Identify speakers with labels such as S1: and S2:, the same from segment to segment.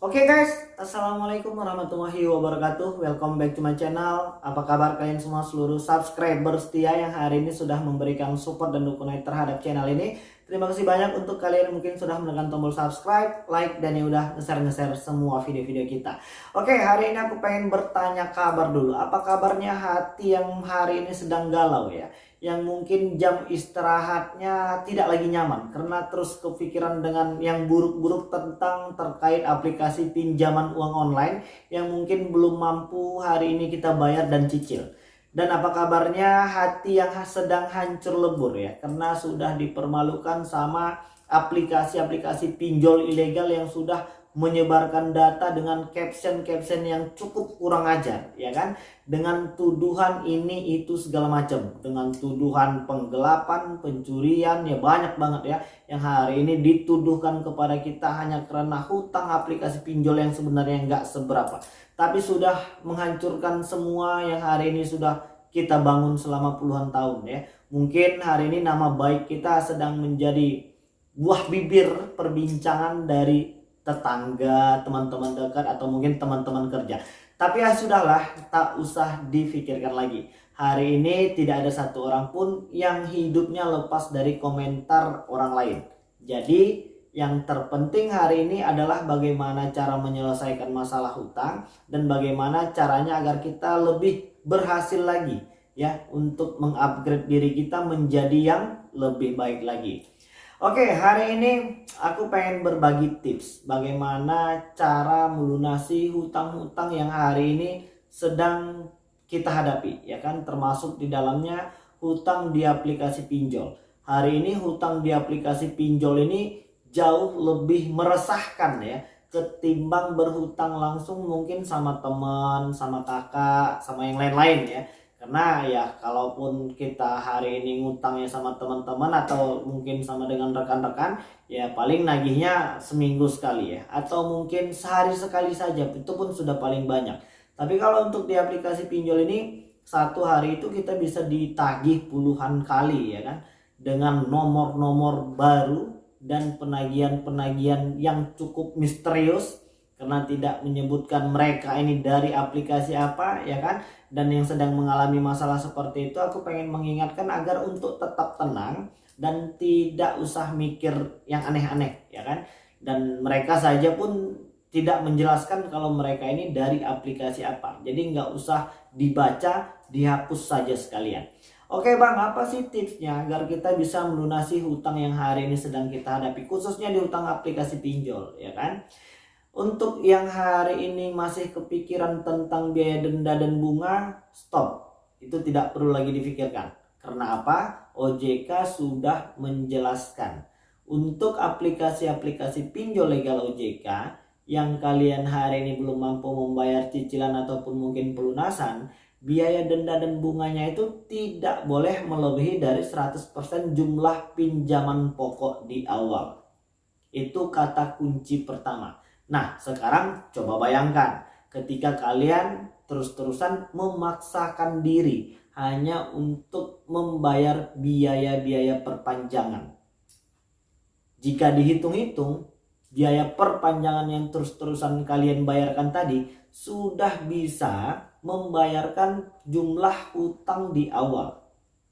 S1: Oke okay guys, Assalamualaikum warahmatullahi wabarakatuh Welcome back to my channel Apa kabar kalian semua seluruh subscriber setia yang hari ini sudah memberikan support dan dukungan terhadap channel ini Terima kasih banyak untuk kalian yang mungkin sudah menekan tombol subscribe, like, dan yang udah nge-share-nge-share semua video-video kita. Oke, hari ini aku pengen bertanya kabar dulu. Apa kabarnya hati yang hari ini sedang galau ya? Yang mungkin jam istirahatnya tidak lagi nyaman. Karena terus kepikiran dengan yang buruk-buruk tentang terkait aplikasi pinjaman uang online yang mungkin belum mampu hari ini kita bayar dan cicil. Dan apa kabarnya? Hati yang sedang hancur lebur ya. Karena sudah dipermalukan sama aplikasi-aplikasi pinjol ilegal yang sudah menyebarkan data dengan caption-caption yang cukup kurang ajar ya kan? Dengan tuduhan ini itu segala macam. Dengan tuduhan penggelapan pencurian ya banyak banget ya yang hari ini dituduhkan kepada kita hanya karena hutang aplikasi pinjol yang sebenarnya nggak seberapa. Tapi sudah menghancurkan semua yang hari ini sudah kita bangun selama puluhan tahun ya. Mungkin hari ini nama baik kita sedang menjadi buah bibir perbincangan dari tetangga, teman-teman dekat atau mungkin teman-teman kerja. Tapi ya sudahlah, tak usah difikirkan lagi. Hari ini tidak ada satu orang pun yang hidupnya lepas dari komentar orang lain. Jadi yang terpenting hari ini adalah bagaimana cara menyelesaikan masalah hutang dan bagaimana caranya agar kita lebih berhasil lagi ya untuk mengupgrade diri kita menjadi yang lebih baik lagi. Oke, hari ini aku pengen berbagi tips bagaimana cara melunasi hutang-hutang yang hari ini sedang kita hadapi ya kan termasuk di dalamnya hutang di aplikasi pinjol. Hari ini hutang di aplikasi pinjol ini jauh lebih meresahkan ya ketimbang berhutang langsung mungkin sama teman, sama kakak, sama yang lain-lain ya. Karena ya kalaupun kita hari ini ngutangnya sama teman-teman atau mungkin sama dengan rekan-rekan ya paling nagihnya seminggu sekali ya atau mungkin sehari sekali saja itu pun sudah paling banyak. Tapi kalau untuk di aplikasi pinjol ini satu hari itu kita bisa ditagih puluhan kali ya kan dengan nomor-nomor baru dan penagihan-penagihan yang cukup misterius karena tidak menyebutkan mereka ini dari aplikasi apa ya kan? Dan yang sedang mengalami masalah seperti itu aku pengen mengingatkan agar untuk tetap tenang dan tidak usah mikir yang aneh-aneh ya kan? Dan mereka saja pun tidak menjelaskan kalau mereka ini dari aplikasi apa. Jadi nggak usah dibaca dihapus saja sekalian. Oke bang, apa sih tipsnya agar kita bisa melunasi hutang yang hari ini sedang kita hadapi, khususnya di hutang aplikasi pinjol, ya kan? Untuk yang hari ini masih kepikiran tentang biaya denda dan bunga, stop. Itu tidak perlu lagi difikirkan. Karena apa? OJK sudah menjelaskan. Untuk aplikasi-aplikasi pinjol legal OJK yang kalian hari ini belum mampu membayar cicilan ataupun mungkin pelunasan, biaya denda dan bunganya itu tidak boleh melebihi dari 100% jumlah pinjaman pokok di awal. Itu kata kunci pertama. Nah, sekarang coba bayangkan ketika kalian terus-terusan memaksakan diri hanya untuk membayar biaya-biaya perpanjangan. Jika dihitung-hitung, biaya perpanjangan yang terus-terusan kalian bayarkan tadi sudah bisa membayarkan jumlah utang di awal.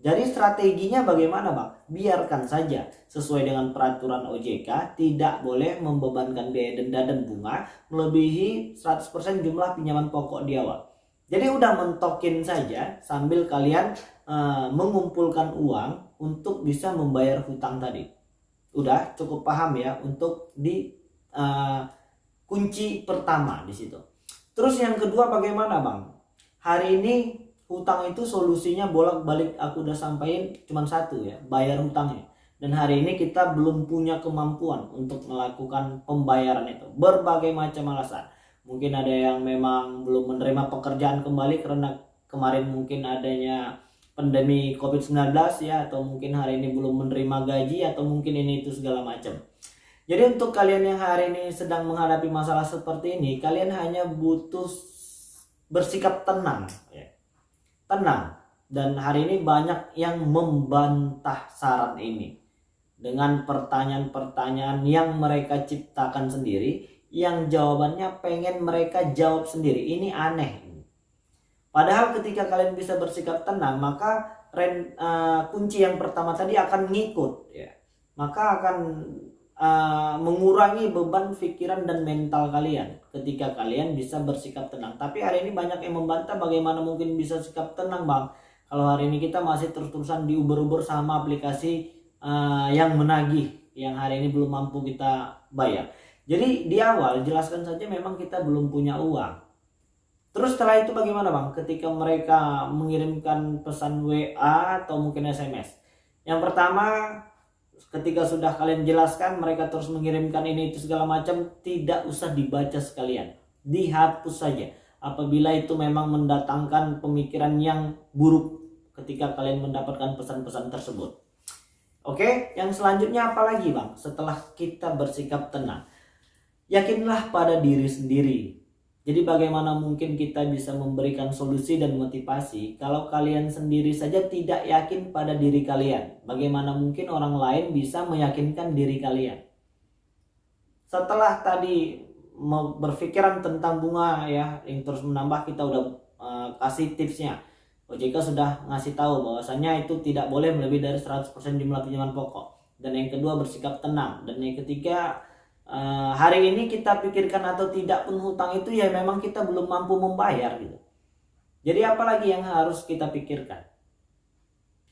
S1: Jadi strateginya bagaimana Bang? Biarkan saja sesuai dengan peraturan OJK tidak boleh membebankan biaya denda dan bunga melebihi 100% jumlah pinjaman pokok di awal. Jadi udah mentokin saja sambil kalian uh, mengumpulkan uang untuk bisa membayar hutang tadi. Udah cukup paham ya untuk di uh, kunci pertama di situ. Terus yang kedua bagaimana bang? Hari ini hutang itu solusinya bolak-balik aku udah sampaikan cuma satu ya, bayar hutangnya. Dan hari ini kita belum punya kemampuan untuk melakukan pembayaran itu. Berbagai macam alasan. Mungkin ada yang memang belum menerima pekerjaan kembali karena kemarin mungkin adanya pandemi COVID-19 ya atau mungkin hari ini belum menerima gaji atau mungkin ini itu segala macam. Jadi untuk kalian yang hari ini sedang menghadapi masalah seperti ini, kalian hanya butuh bersikap tenang, ya. Tenang. Dan hari ini banyak yang membantah saran ini dengan pertanyaan-pertanyaan yang mereka ciptakan sendiri, yang jawabannya pengen mereka jawab sendiri. Ini aneh. Padahal ketika kalian bisa bersikap tenang, maka uh, kunci yang pertama tadi akan ngikut ya. Maka akan uh, mengurangi beban pikiran dan mental kalian ketika kalian bisa bersikap tenang. Tapi hari ini banyak yang membantah bagaimana mungkin bisa sikap tenang, Bang. Kalau hari ini kita masih terus-terusan diuber-uber sama aplikasi uh, yang menagih yang hari ini belum mampu kita bayar. Jadi di awal jelaskan saja memang kita belum punya uang. Terus setelah itu bagaimana bang? Ketika mereka mengirimkan pesan WA atau mungkin SMS. Yang pertama ketika sudah kalian jelaskan mereka terus mengirimkan ini itu segala macam tidak usah dibaca sekalian. Dihapus saja. Apabila itu memang mendatangkan pemikiran yang buruk ketika kalian mendapatkan pesan-pesan tersebut. Oke, yang selanjutnya apa lagi bang? Setelah kita bersikap tenang Yakinlah pada diri sendiri. Jadi bagaimana mungkin kita bisa memberikan solusi dan motivasi kalau kalian sendiri saja tidak yakin pada diri kalian? Bagaimana mungkin orang lain bisa meyakinkan diri kalian? Setelah tadi berpikiran tentang bunga ya yang terus menambah kita udah uh, kasih tipsnya. OJK sudah ngasih tahu bahwasanya itu tidak boleh melebihi dari 100% jumlah pinjaman pokok. Dan yang kedua bersikap tenang. Dan yang ketiga uh, hari ini kita pikirkan atau tidak pun hutang itu ya memang kita belum mampu membayar gitu. Jadi apalagi yang harus kita pikirkan?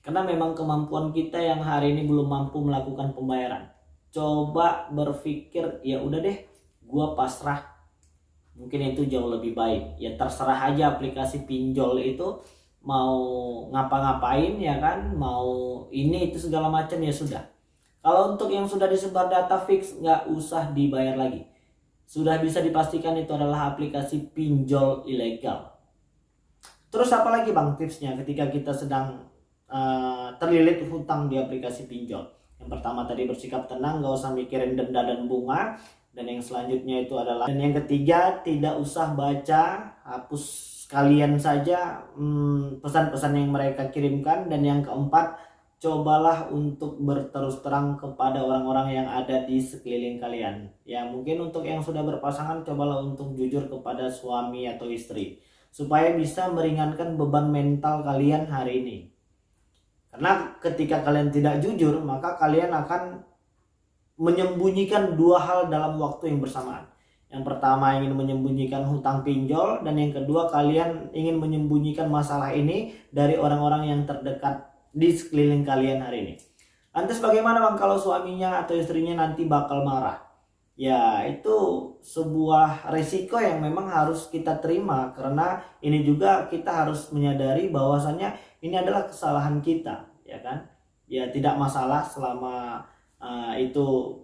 S1: Karena memang kemampuan kita yang hari ini belum mampu melakukan pembayaran. Coba berpikir ya udah deh, gua pasrah. Mungkin itu jauh lebih baik. Ya terserah aja aplikasi pinjol itu mau ngapa-ngapain ya kan, mau ini itu segala macam ya sudah kalau untuk yang sudah disebar data fix nggak usah dibayar lagi. Sudah bisa dipastikan itu adalah aplikasi pinjol ilegal. Terus apa lagi bang tipsnya ketika kita sedang uh, terlilit hutang di aplikasi pinjol? Yang pertama tadi bersikap tenang, nggak usah mikirin denda dan bunga. Dan yang selanjutnya itu adalah dan yang ketiga tidak usah baca, hapus kalian saja hmm, pesan-pesan hmm, yang mereka kirimkan. Dan yang keempat cobalah untuk berterus terang kepada orang-orang yang ada di sekeliling kalian. Ya, mungkin untuk yang sudah berpasangan cobalah untuk jujur kepada suami atau istri supaya bisa meringankan beban mental kalian hari ini. Karena ketika kalian tidak jujur, maka kalian akan menyembunyikan dua hal dalam waktu yang bersamaan. Yang pertama ingin menyembunyikan hutang pinjol dan yang kedua kalian ingin menyembunyikan masalah ini dari orang-orang yang terdekat di sekeliling kalian hari ini. Lantas bagaimana bang kalau suaminya atau istrinya nanti bakal marah? Ya itu sebuah resiko yang memang harus kita terima karena ini juga kita harus menyadari bahwasannya ini adalah kesalahan kita, ya kan? Ya tidak masalah selama uh, itu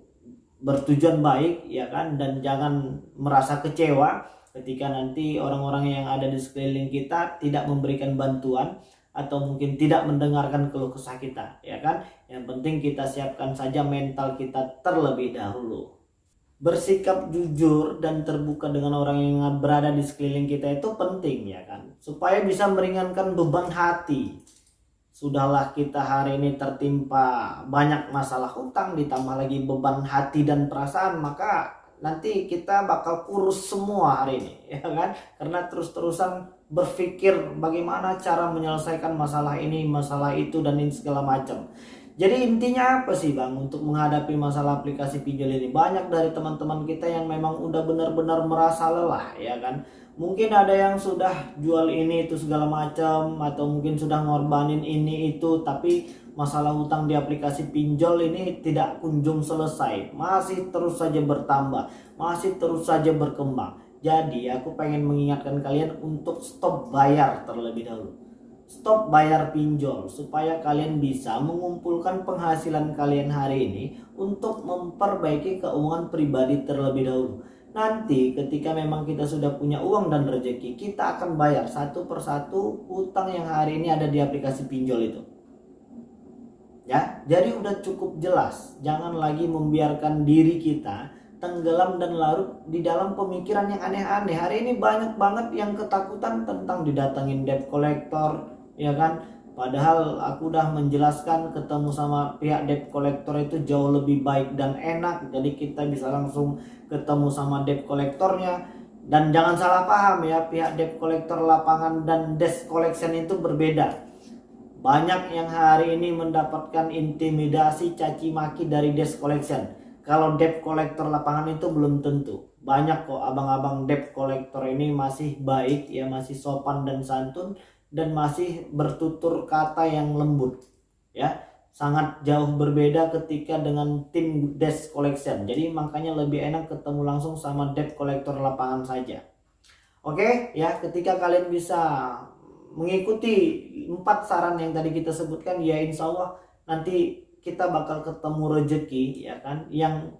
S1: bertujuan baik, ya kan? Dan jangan merasa kecewa ketika nanti orang-orang yang ada di sekeliling kita tidak memberikan bantuan atau mungkin tidak mendengarkan keluh kesah kita ya kan? Yang penting kita siapkan saja mental kita terlebih dahulu. Bersikap jujur dan terbuka dengan orang yang berada di sekeliling kita itu penting ya kan? Supaya bisa meringankan beban hati. Sudahlah kita hari ini tertimpa banyak masalah hutang ditambah lagi beban hati dan perasaan maka nanti kita bakal kurus semua hari ini ya kan? Karena terus-terusan berpikir bagaimana cara menyelesaikan masalah ini, masalah itu dan ini segala macam. Jadi intinya apa sih Bang untuk menghadapi masalah aplikasi pinjol ini? Banyak dari teman-teman kita yang memang udah benar-benar merasa lelah ya kan. Mungkin ada yang sudah jual ini itu segala macam atau mungkin sudah ngorbanin ini itu tapi masalah hutang di aplikasi pinjol ini tidak kunjung selesai. Masih terus saja bertambah, masih terus saja berkembang. Jadi aku pengen mengingatkan kalian untuk stop bayar terlebih dahulu. Stop bayar pinjol supaya kalian bisa mengumpulkan penghasilan kalian hari ini untuk memperbaiki keuangan pribadi terlebih dahulu. Nanti ketika memang kita sudah punya uang dan rezeki, kita akan bayar satu persatu utang yang hari ini ada di aplikasi pinjol itu. Ya, jadi udah cukup jelas. Jangan lagi membiarkan diri kita tenggelam dan larut di dalam pemikiran yang aneh-aneh. Hari ini banyak banget yang ketakutan tentang didatangin debt collector, ya kan? Padahal aku udah menjelaskan ketemu sama pihak debt collector itu jauh lebih baik dan enak. Jadi kita bisa langsung ketemu sama debt collectornya. Dan jangan salah paham ya, pihak debt collector lapangan dan desk collection itu berbeda. Banyak yang hari ini mendapatkan intimidasi caci maki dari desk collection. Kalau debt collector lapangan itu belum tentu. Banyak kok abang-abang debt collector ini masih baik ya, masih sopan dan santun dan masih bertutur kata yang lembut ya. Sangat jauh berbeda ketika dengan tim desk collection. Jadi makanya lebih enak ketemu langsung sama debt collector lapangan saja. Oke ya ketika kalian bisa mengikuti empat saran yang tadi kita sebutkan ya insya Allah nanti kita bakal ketemu rejeki ya kan yang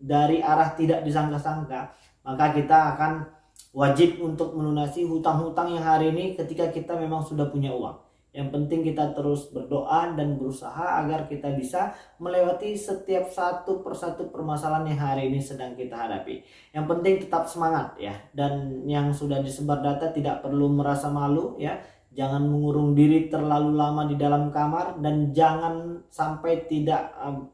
S1: dari arah tidak disangka-sangka maka kita akan wajib untuk melunasi hutang-hutang yang hari ini ketika kita memang sudah punya uang. Yang penting kita terus berdoa dan berusaha agar kita bisa melewati setiap satu persatu permasalahan yang hari ini sedang kita hadapi. Yang penting tetap semangat ya. Dan yang sudah disebar data tidak perlu merasa malu ya. Jangan mengurung diri terlalu lama di dalam kamar dan jangan sampai tidak um,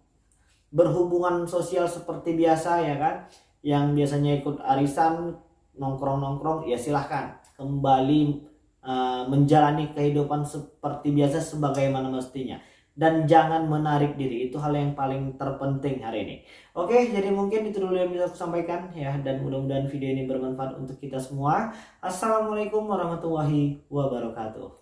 S1: berhubungan sosial seperti biasa ya kan. Yang biasanya ikut arisan nongkrong-nongkrong ya silahkan kembali uh, menjalani kehidupan seperti biasa sebagaimana mestinya dan jangan menarik diri. Itu hal yang paling terpenting hari ini. Oke jadi mungkin itu dulu yang bisa aku sampaikan ya. Dan mudah-mudahan video ini bermanfaat untuk kita semua. Assalamualaikum warahmatullahi wabarakatuh